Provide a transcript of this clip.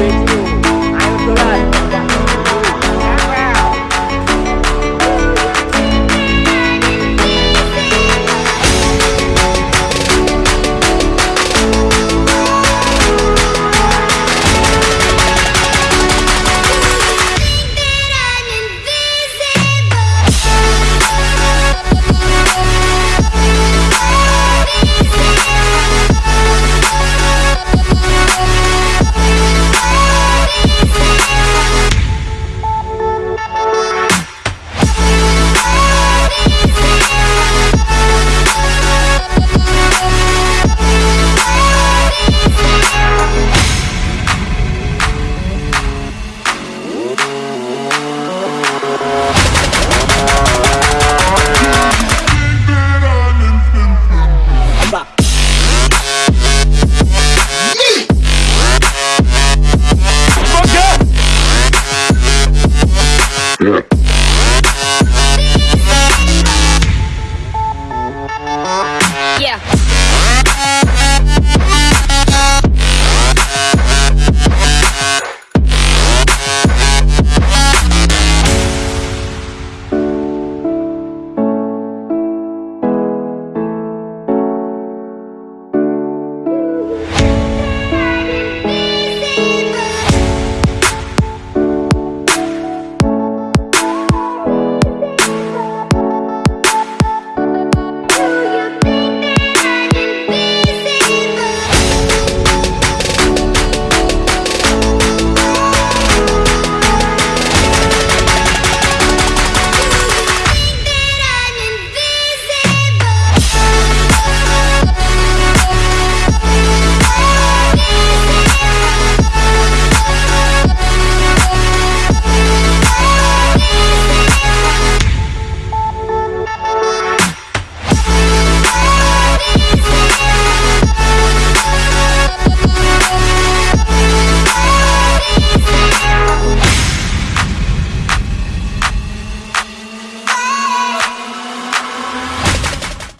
perfect Bop.